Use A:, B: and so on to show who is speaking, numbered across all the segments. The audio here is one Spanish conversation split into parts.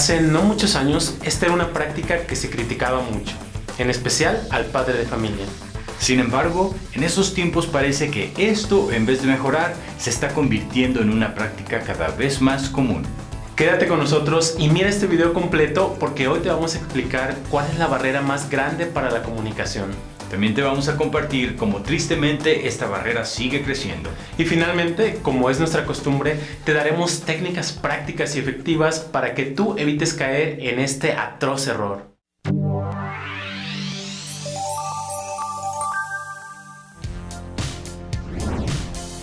A: Hace no muchos años, esta era una práctica que se criticaba mucho, en especial al padre de familia.
B: Sin embargo, en esos tiempos parece que esto, en vez de mejorar, se está convirtiendo en una práctica cada vez más común.
A: Quédate con nosotros y mira este video completo porque hoy te vamos a explicar cuál es la barrera más grande para la comunicación.
B: También te vamos a compartir cómo tristemente esta barrera sigue creciendo.
A: Y finalmente, como es nuestra costumbre, te daremos técnicas prácticas y efectivas para que tú evites caer en este atroz error.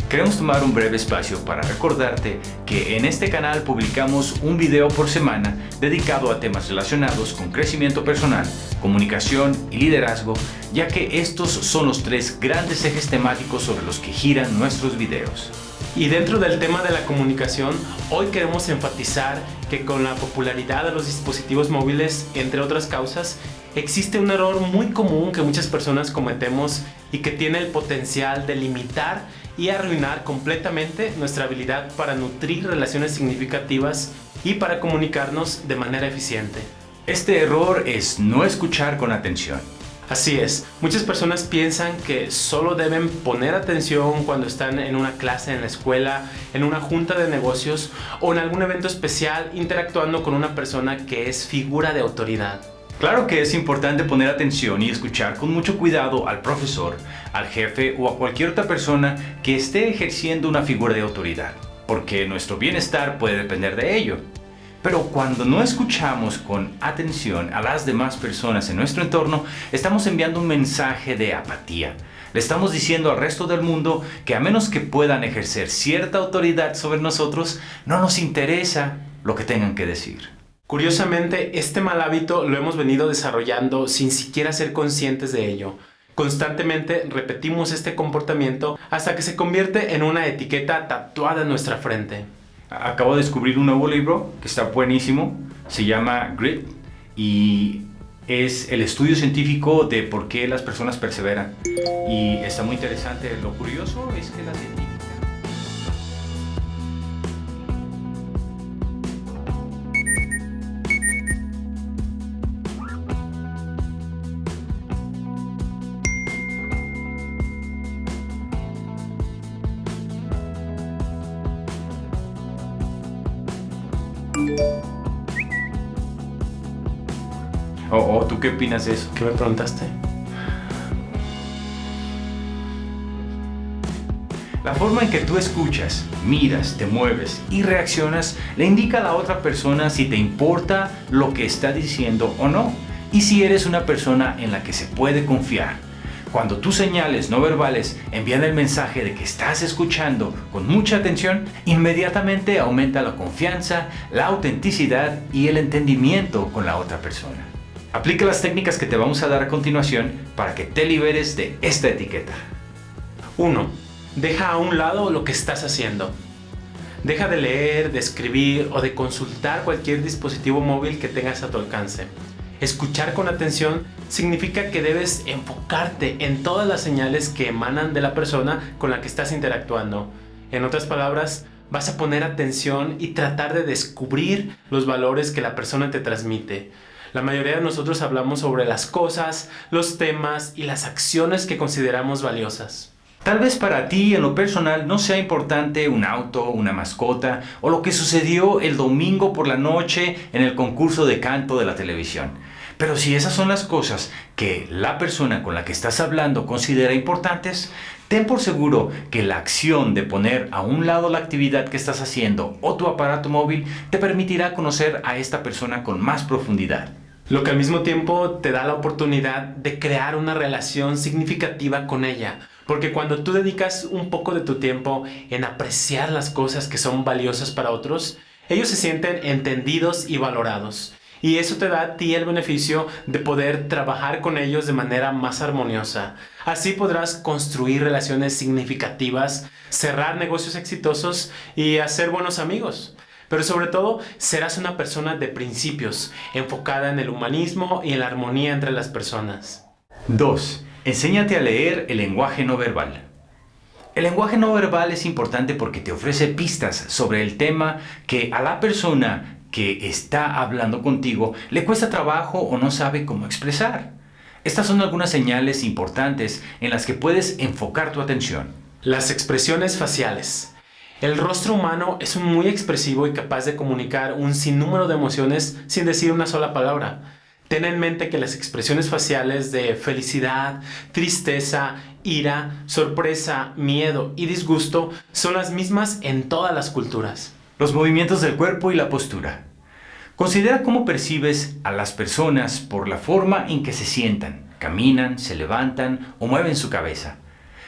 B: Queremos tomar un breve espacio para recordarte que en este canal publicamos un video por semana dedicado a temas relacionados con crecimiento personal, comunicación y liderazgo, ya que estos son los tres grandes ejes temáticos sobre los que giran nuestros videos.
A: Y dentro del tema de la comunicación, hoy queremos enfatizar que con la popularidad de los dispositivos móviles, entre otras causas, existe un error muy común que muchas personas cometemos y que tiene el potencial de limitar y arruinar completamente nuestra habilidad para nutrir relaciones significativas y para comunicarnos de manera eficiente.
B: Este error es no escuchar con atención.
A: Así es, muchas personas piensan que solo deben poner atención cuando están en una clase en la escuela, en una junta de negocios o en algún evento especial interactuando con una persona que es figura de autoridad.
B: Claro que es importante poner atención y escuchar con mucho cuidado al profesor, al jefe o a cualquier otra persona que esté ejerciendo una figura de autoridad, porque nuestro bienestar puede depender de ello. Pero cuando no escuchamos con atención a las demás personas en nuestro entorno, estamos enviando un mensaje de apatía. Le estamos diciendo al resto del mundo que a menos que puedan ejercer cierta autoridad sobre nosotros, no nos interesa lo que tengan que decir.
A: Curiosamente, este mal hábito lo hemos venido desarrollando sin siquiera ser conscientes de ello. Constantemente repetimos este comportamiento hasta que se convierte en una etiqueta tatuada en nuestra frente.
B: Acabo de descubrir un nuevo libro que está buenísimo, se llama Grit y es el estudio científico de por qué las personas perseveran. Y está muy interesante. Lo curioso es que la ¿O tú qué opinas de eso?
A: ¿Qué me preguntaste?
B: La forma en que tú escuchas, miras, te mueves y reaccionas le indica a la otra persona si te importa lo que está diciendo o no y si eres una persona en la que se puede confiar. Cuando tus señales no verbales envían el mensaje de que estás escuchando con mucha atención, inmediatamente aumenta la confianza, la autenticidad y el entendimiento con la otra persona. Aplica las técnicas que te vamos a dar a continuación para que te liberes de esta etiqueta.
A: 1. Deja a un lado lo que estás haciendo. Deja de leer, de escribir o de consultar cualquier dispositivo móvil que tengas a tu alcance. Escuchar con atención significa que debes enfocarte en todas las señales que emanan de la persona con la que estás interactuando. En otras palabras, vas a poner atención y tratar de descubrir los valores que la persona te transmite. La mayoría de nosotros hablamos sobre las cosas, los temas y las acciones que consideramos valiosas.
B: Tal vez para ti en lo personal no sea importante un auto, una mascota o lo que sucedió el domingo por la noche en el concurso de canto de la televisión. Pero si esas son las cosas que la persona con la que estás hablando considera importantes, ten por seguro que la acción de poner a un lado la actividad que estás haciendo o tu aparato móvil te permitirá conocer a esta persona con más profundidad.
A: Lo que al mismo tiempo te da la oportunidad de crear una relación significativa con ella. Porque cuando tú dedicas un poco de tu tiempo en apreciar las cosas que son valiosas para otros, ellos se sienten entendidos y valorados. Y eso te da a ti el beneficio de poder trabajar con ellos de manera más armoniosa. Así podrás construir relaciones significativas, cerrar negocios exitosos y hacer buenos amigos. Pero sobre todo, serás una persona de principios, enfocada en el humanismo y en la armonía entre las personas.
B: 2. Enséñate a leer el lenguaje no verbal. El lenguaje no verbal es importante porque te ofrece pistas sobre el tema que a la persona que está hablando contigo le cuesta trabajo o no sabe cómo expresar. Estas son algunas señales importantes en las que puedes enfocar tu atención.
A: Las expresiones faciales. El rostro humano es muy expresivo y capaz de comunicar un sinnúmero de emociones sin decir una sola palabra. Ten en mente que las expresiones faciales de felicidad, tristeza, ira, sorpresa, miedo y disgusto son las mismas en todas las culturas.
B: Los movimientos del cuerpo y la postura. Considera cómo percibes a las personas por la forma en que se sientan, caminan, se levantan o mueven su cabeza.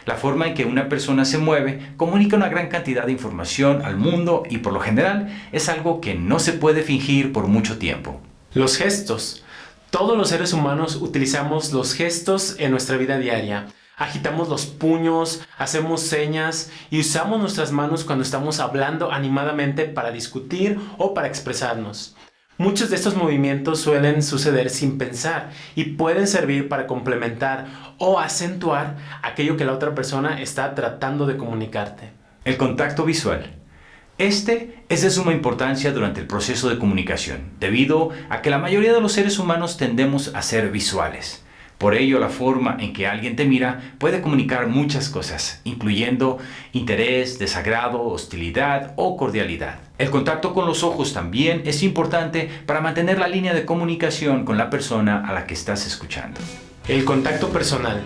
B: La forma en que una persona se mueve comunica una gran cantidad de información al mundo y por lo general es algo que no se puede fingir por mucho tiempo.
A: Los gestos. Todos los seres humanos utilizamos los gestos en nuestra vida diaria. Agitamos los puños, hacemos señas y usamos nuestras manos cuando estamos hablando animadamente para discutir o para expresarnos. Muchos de estos movimientos suelen suceder sin pensar y pueden servir para complementar o acentuar aquello que la otra persona está tratando de comunicarte.
B: El contacto visual. Este es de suma importancia durante el proceso de comunicación, debido a que la mayoría de los seres humanos tendemos a ser visuales. Por ello, la forma en que alguien te mira puede comunicar muchas cosas, incluyendo interés, desagrado, hostilidad o cordialidad. El contacto con los ojos también es importante para mantener la línea de comunicación con la persona a la que estás escuchando.
A: El contacto personal.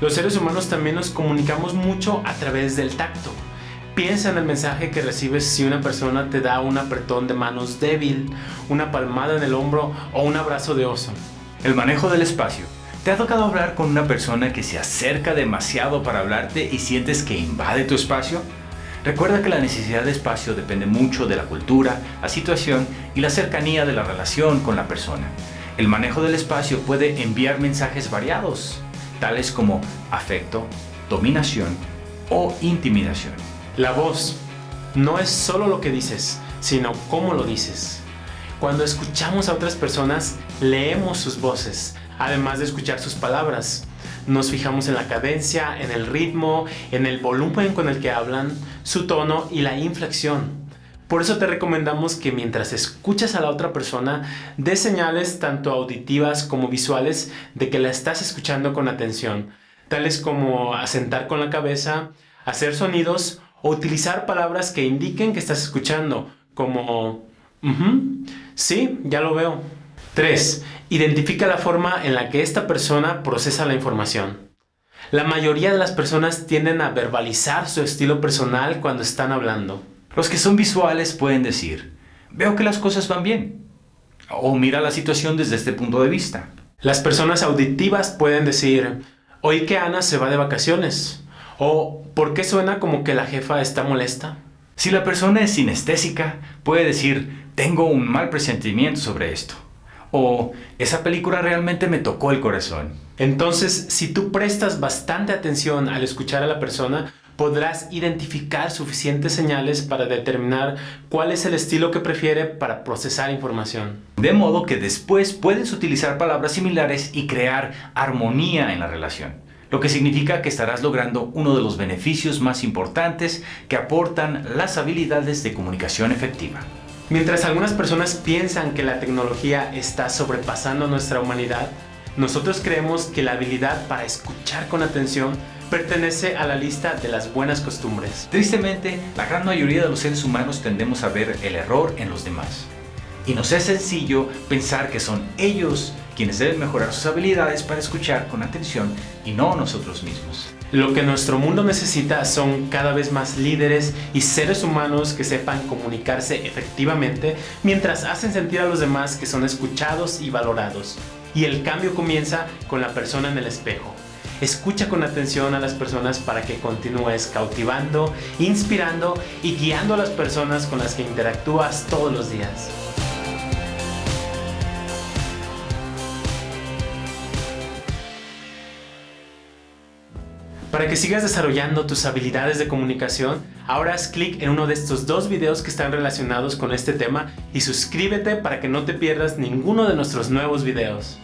A: Los seres humanos también nos comunicamos mucho a través del tacto. Piensa en el mensaje que recibes si una persona te da un apretón de manos débil, una palmada en el hombro o un abrazo de oso.
B: El manejo del espacio. ¿Te ha tocado hablar con una persona que se acerca demasiado para hablarte y sientes que invade tu espacio? Recuerda que la necesidad de espacio depende mucho de la cultura, la situación y la cercanía de la relación con la persona. El manejo del espacio puede enviar mensajes variados, tales como afecto, dominación o intimidación.
A: La voz no es solo lo que dices, sino cómo lo dices. Cuando escuchamos a otras personas, leemos sus voces, además de escuchar sus palabras. Nos fijamos en la cadencia, en el ritmo, en el volumen con el que hablan, su tono y la inflexión. Por eso te recomendamos que mientras escuchas a la otra persona, des señales tanto auditivas como visuales de que la estás escuchando con atención, tales como asentar con la cabeza, hacer sonidos o utilizar palabras que indiquen que estás escuchando, como sí, ya lo veo. 3. Identifica la forma en la que esta persona procesa la información. La mayoría de las personas tienden a verbalizar su estilo personal cuando están hablando.
B: Los que son visuales pueden decir, veo que las cosas van bien. O mira la situación desde este punto de vista.
A: Las personas auditivas pueden decir, oí que Ana se va de vacaciones. ¿O por qué suena como que la jefa está molesta?
B: Si la persona es sinestésica, puede decir, tengo un mal presentimiento sobre esto. O esa película realmente me tocó el corazón.
A: Entonces, si tú prestas bastante atención al escuchar a la persona, podrás identificar suficientes señales para determinar cuál es el estilo que prefiere para procesar información.
B: De modo que después puedes utilizar palabras similares y crear armonía en la relación lo que significa que estarás logrando uno de los beneficios más importantes que aportan las habilidades de comunicación efectiva.
A: Mientras algunas personas piensan que la tecnología está sobrepasando nuestra humanidad, nosotros creemos que la habilidad para escuchar con atención pertenece a la lista de las buenas costumbres.
B: Tristemente, la gran mayoría de los seres humanos tendemos a ver el error en los demás. Y nos es sencillo pensar que son ellos quienes deben mejorar sus habilidades para escuchar con atención y no nosotros mismos.
A: Lo que nuestro mundo necesita son cada vez más líderes y seres humanos que sepan comunicarse efectivamente mientras hacen sentir a los demás que son escuchados y valorados. Y el cambio comienza con la persona en el espejo. Escucha con atención a las personas para que continúes cautivando, inspirando y guiando a las personas con las que interactúas todos los días. Para que sigas desarrollando tus habilidades de comunicación, ahora haz clic en uno de estos dos videos que están relacionados con este tema y suscríbete para que no te pierdas ninguno de nuestros nuevos videos.